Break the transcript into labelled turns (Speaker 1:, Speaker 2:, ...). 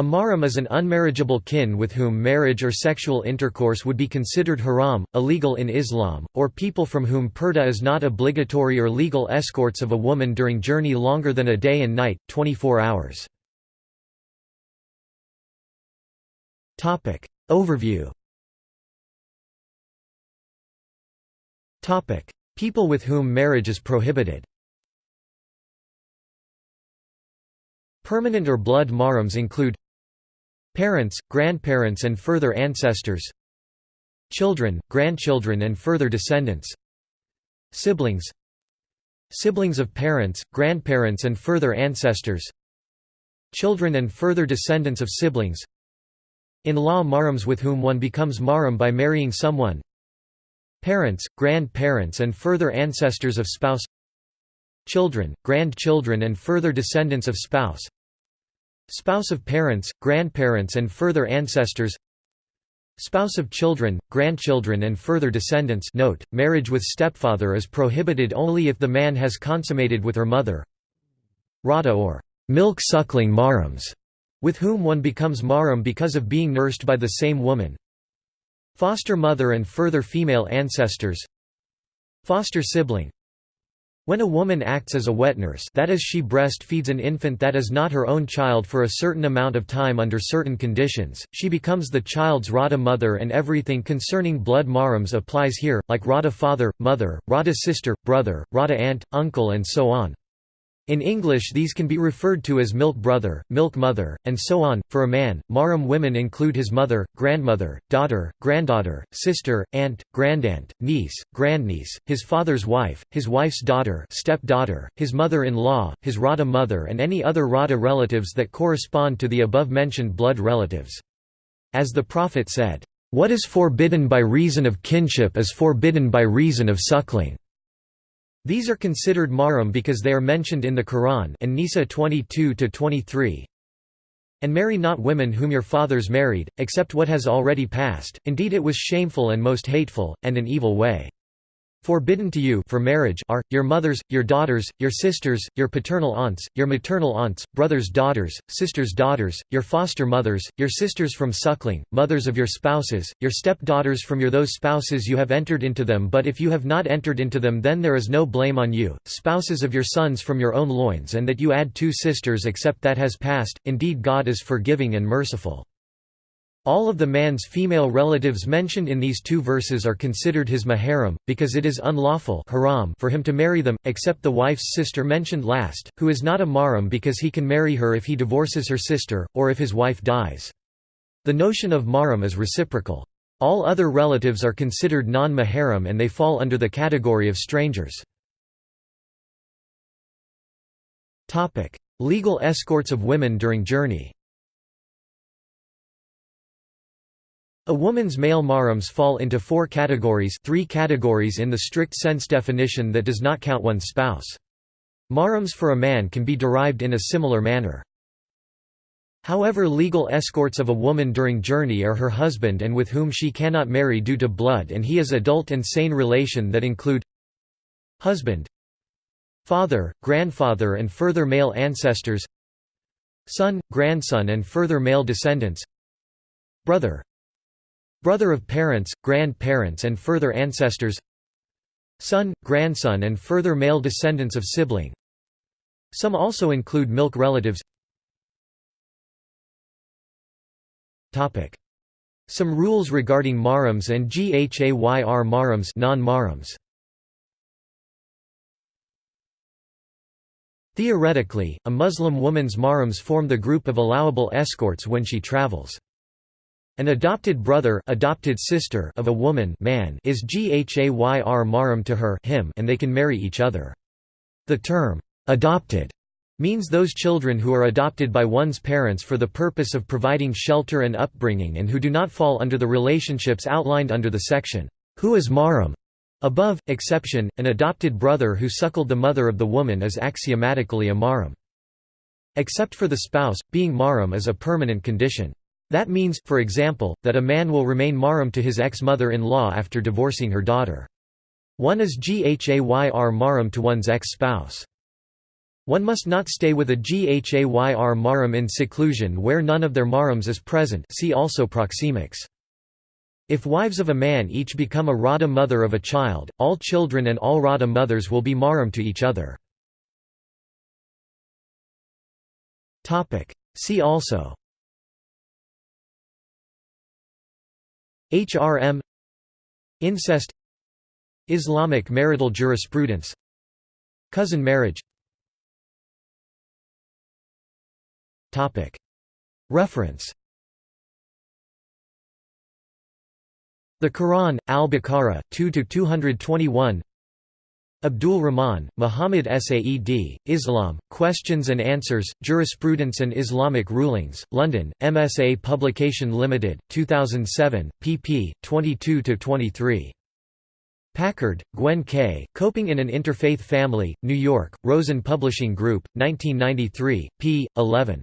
Speaker 1: A mahram is an unmarriageable kin with whom marriage or sexual intercourse would be considered haram, illegal in Islam, or people from whom purdah is not obligatory or legal escorts of a woman during journey longer than a day and night, 24 hours. Overview. People with whom marriage is prohibited. Permanent or blood mahrams include Parents, grandparents and further ancestors Children, grandchildren and further descendants Siblings Siblings of parents, grandparents and further ancestors Children and further descendants of siblings In-law mahrams with whom one becomes mahram by marrying someone Parents, grandparents and further ancestors of spouse Children, grandchildren and further descendants of spouse Spouse of parents, grandparents and further ancestors Spouse of children, grandchildren and further descendants note, marriage with stepfather is prohibited only if the man has consummated with her mother Rada or milk-suckling mahrams, with whom one becomes mahram because of being nursed by the same woman Foster mother and further female ancestors Foster sibling when a woman acts as a wet nurse that is she breastfeeds an infant that is not her own child for a certain amount of time under certain conditions, she becomes the child's Rada mother and everything concerning blood mahrams applies here, like Rada father, mother, Rada sister, brother, Rada aunt, uncle and so on. In English these can be referred to as milk brother, milk mother, and so on. For a man, mahram women include his mother, grandmother, daughter, granddaughter, sister, aunt, grandaunt, niece, grandniece, his father's wife, his wife's daughter, stepdaughter, his mother-in-law, his Rada mother and any other Rada relatives that correspond to the above-mentioned blood relatives. As the Prophet said, "What is forbidden by reason of kinship is forbidden by reason of suckling." These are considered mahram because they are mentioned in the Quran An-Nisa 22-23. And marry not women whom your fathers married, except what has already passed, indeed it was shameful and most hateful, and an evil way. Forbidden to you for marriage are, your mothers, your daughters, your sisters, your paternal aunts, your maternal aunts, brothers' daughters, sisters' daughters, your foster mothers, your sisters from suckling, mothers of your spouses, your stepdaughters from your those spouses you have entered into them but if you have not entered into them then there is no blame on you, spouses of your sons from your own loins and that you add two sisters except that has passed, indeed God is forgiving and merciful. All of the man's female relatives mentioned in these two verses are considered his maharam, because it is unlawful haram for him to marry them, except the wife's sister mentioned last, who is not a mahram because he can marry her if he divorces her sister, or if his wife dies. The notion of mahram is reciprocal. All other relatives are considered non-maharam and they fall under the category of strangers. Legal escorts of women during journey A woman's male mahrams fall into four categories three categories in the strict sense definition that does not count one's spouse. Mahrams for a man can be derived in a similar manner. However legal escorts of a woman during journey are her husband and with whom she cannot marry due to blood and he is adult and sane relation that include husband father, grandfather and further male ancestors son, grandson and further male descendants brother Brother of parents, grandparents and further ancestors Son, grandson and further male descendants of sibling. Some also include milk relatives. Some rules regarding mahrams and ghayr mahrams non-mahrams Theoretically, a Muslim woman's mahrams form the group of allowable escorts when she travels. An adopted brother adopted sister of a woman man is ghayr mahram to her him and they can marry each other. The term, "'adopted' means those children who are adopted by one's parents for the purpose of providing shelter and upbringing and who do not fall under the relationships outlined under the section, "'Who is mahram?' Above, exception, an adopted brother who suckled the mother of the woman is axiomatically a mahram. Except for the spouse, being mahram is a permanent condition. That means, for example, that a man will remain mahram to his ex-mother-in-law after divorcing her daughter. One is ghayr mahram to one's ex-spouse. One must not stay with a Ghayr mahram in seclusion where none of their mahrams is present see also proxemics. If wives of a man each become a Radha mother of a child, all children and all Radha mothers will be mahram to each other. See also HRM Incest Islamic marital jurisprudence Cousin marriage. Reference. The Quran, Al-Baqarah, 2–221 Abdul Rahman, Muhammad Saed, Islam, Questions and Answers, Jurisprudence and Islamic Rulings, London, MSA Publication Limited, 2007, pp. 22–23. Packard, Gwen K., Coping in an Interfaith Family, New York, Rosen Publishing Group, 1993, p. 11.